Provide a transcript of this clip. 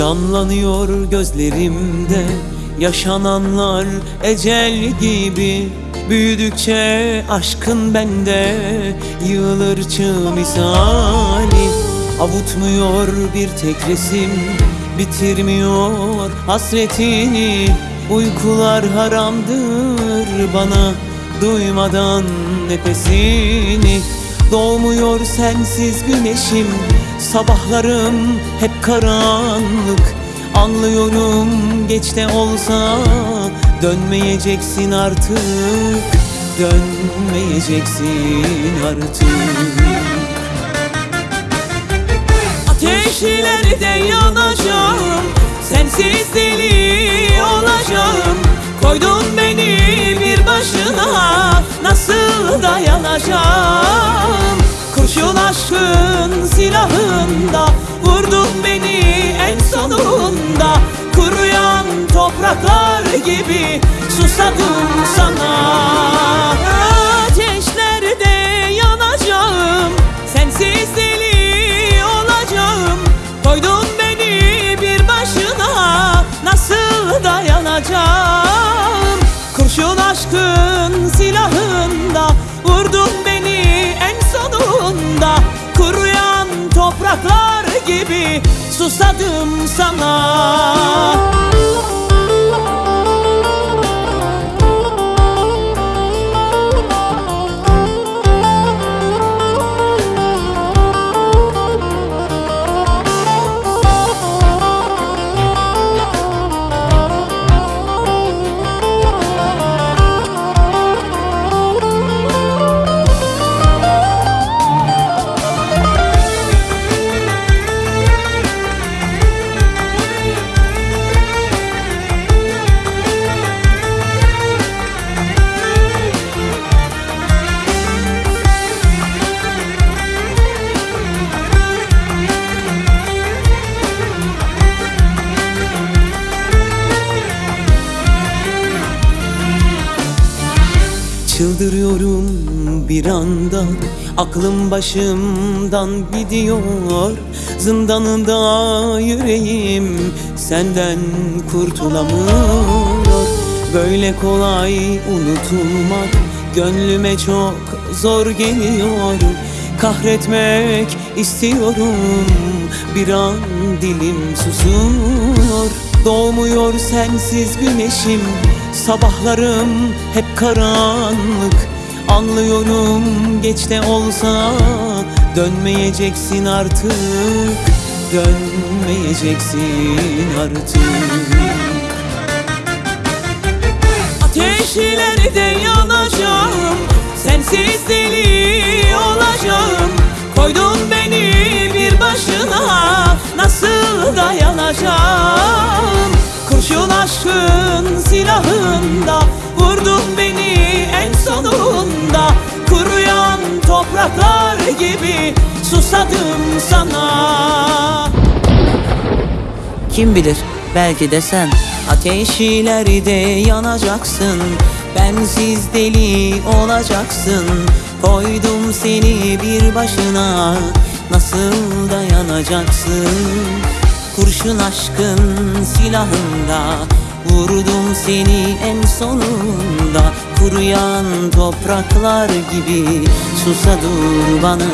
Canlanıyor gözlerimde. Yaşananlar ecel gibi. Büyüdükçe aşkın bende. Yığılır çığ misali Avutmuyor bir tek resim. Bitirmiyor hasretini. Uykular haramdır bana. Duymadan nefesini. Doğmuyor sensiz güneşim Sabahlarım hep karanlık. Anlıyorum geç de olsa Dönmeyeceksin artık. Dönmeyeceksin artık. Ateşlerde yanacağım. Sensiz deli olacağım. Koydun aşkın silahında Vurdun beni en sonunda. Kuruyan topraklar gibi Susadım Susadım sana Çıldırıyorum bir anda. Aklım başımdan gidiyor. Zindanında yüreğim Senden kurtulamıyor. Böyle kolay unutulmak Gönlüme çok zor geliyor. Kahretmek istiyorum. Bir an dilim susuyor. Doğmuyor sensiz güneşim Sabahlarım hep karanlık. Anlıyorum geç de olsa Dönmeyeceksin artık. Dönmeyeceksin artık. Ateşlerde yanacağım. Sensiz deli Kurşun aşkın silahında Vurdun beni en sonunda. Kuruyan topraklar gibi Susadım sana. Kim bilir belki de sen. Ateşlerde yanacaksın. Bensiz deli olacaksın. Koydum seni bir başına. Nasıl dayanacaksın Kurşun aşkın silahında Vurdum seni en sonunda. Kuruyan topraklar gibi Susa dur bana